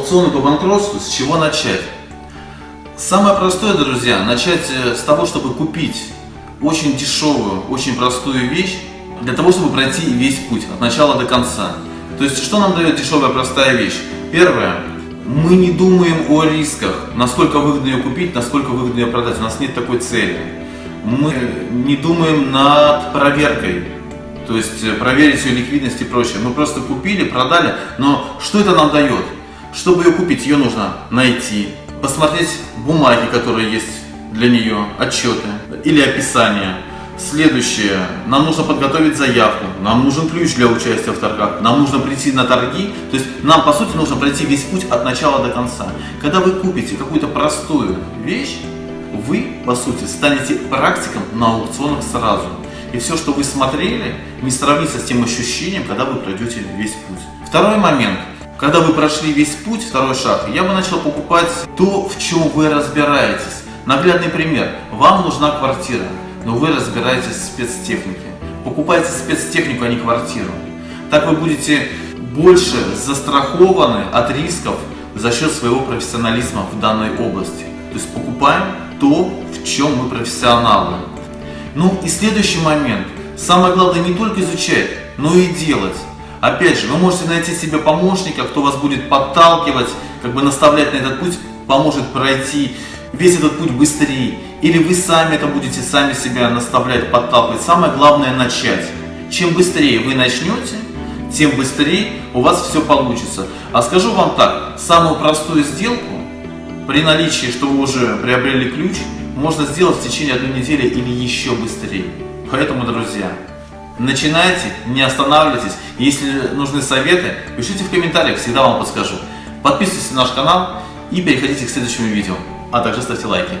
аукционы по банкротству, с чего начать? Самое простое, друзья, начать э, с того, чтобы купить очень дешевую, очень простую вещь, для того, чтобы пройти весь путь от начала до конца. То есть, что нам дает дешевая простая вещь? Первое, мы не думаем о рисках, насколько выгодно ее купить, насколько выгодно ее продать. У нас нет такой цели. Мы не думаем над проверкой, то есть э, проверить ее ликвидность и прочее. Мы просто купили, продали, но что это нам дает? Чтобы ее купить, ее нужно найти, посмотреть бумаги, которые есть для нее, отчеты или описание. Следующее, нам нужно подготовить заявку, нам нужен ключ для участия в торгах, нам нужно прийти на торги, то есть нам по сути нужно пройти весь путь от начала до конца. Когда вы купите какую-то простую вещь, вы по сути станете практиком на аукционах сразу. И все, что вы смотрели, не сравнится с тем ощущением, когда вы пройдете весь путь. Второй момент. Когда вы прошли весь путь, второй шаг, я бы начал покупать то, в чем вы разбираетесь. Наглядный пример. Вам нужна квартира, но вы разбираетесь в спецтехнике. Покупайте спецтехнику, а не квартиру. Так вы будете больше застрахованы от рисков за счет своего профессионализма в данной области. То есть покупаем то, в чем мы профессионалы. Ну и следующий момент. Самое главное не только изучать, но и делать. Опять же, вы можете найти себе помощника, кто вас будет подталкивать, как бы наставлять на этот путь, поможет пройти весь этот путь быстрее. Или вы сами это будете сами себя наставлять, подталкивать. Самое главное начать. Чем быстрее вы начнете, тем быстрее у вас все получится. А скажу вам так, самую простую сделку, при наличии, что вы уже приобрели ключ, можно сделать в течение одной недели или еще быстрее. Поэтому, друзья, начинайте, не останавливайтесь. Если нужны советы, пишите в комментариях, всегда вам подскажу. Подписывайтесь на наш канал и переходите к следующему видео, а также ставьте лайки.